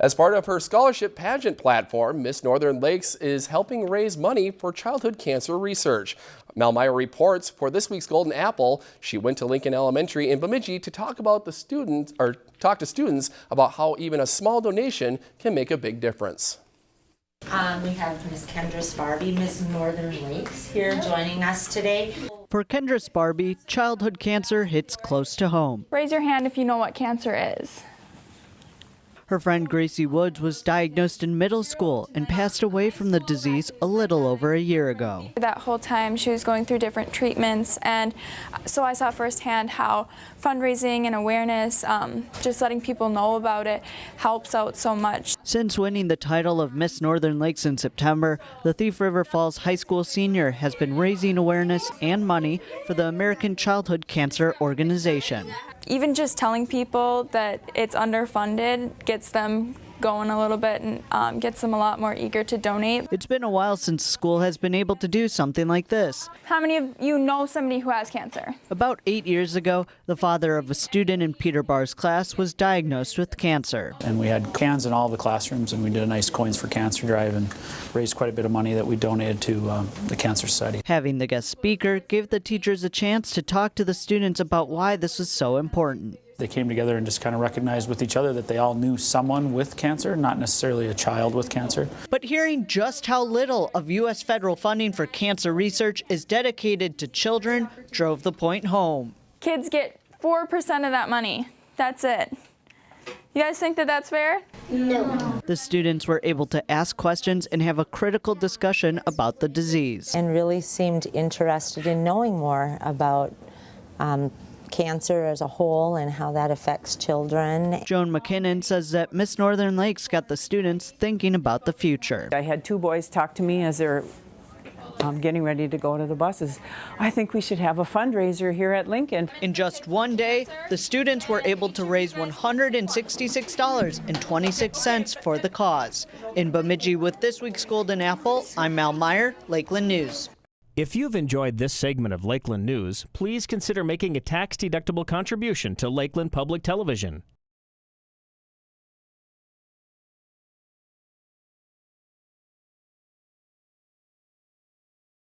As part of her scholarship pageant platform, Miss Northern Lakes is helping raise money for childhood cancer research. Mel Meyer reports for this week's Golden Apple, she went to Lincoln Elementary in Bemidji to talk about the students or talk to students about how even a small donation can make a big difference. Um, we have Miss Kendra Sparby, Miss Northern Lakes here joining us today. For Kendra Sparby, childhood cancer hits close to home. Raise your hand if you know what cancer is. Her friend Gracie Woods was diagnosed in middle school and passed away from the disease a little over a year ago. That whole time she was going through different treatments and so I saw firsthand how fundraising and awareness, um, just letting people know about it helps out so much. Since winning the title of Miss Northern Lakes in September, the Thief River Falls High School senior has been raising awareness and money for the American Childhood Cancer Organization. Even just telling people that it's underfunded gets them going a little bit and um, gets them a lot more eager to donate. It's been a while since school has been able to do something like this. How many of you know somebody who has cancer? About eight years ago, the father of a student in Peter Barr's class was diagnosed with cancer. And we had cans in all the classrooms, and we did a nice Coins for Cancer drive and raised quite a bit of money that we donated to um, the Cancer Society. Having the guest speaker gave the teachers a chance to talk to the students about why this was so important. They came together and just kind of recognized with each other that they all knew someone with cancer, not necessarily a child with cancer. But hearing just how little of U.S. federal funding for cancer research is dedicated to children drove the point home. Kids get 4% of that money. That's it. You guys think that that's fair? No. The students were able to ask questions and have a critical discussion about the disease. And really seemed interested in knowing more about um, cancer as a whole and how that affects children. Joan McKinnon says that Miss Northern Lakes got the students thinking about the future. I had two boys talk to me as they're um, getting ready to go to the buses. I think we should have a fundraiser here at Lincoln. In just one day, the students were able to raise $166.26 for the cause. In Bemidji with this week's Golden Apple, I'm Mal Meyer, Lakeland News. If you've enjoyed this segment of Lakeland News, please consider making a tax-deductible contribution to Lakeland Public Television.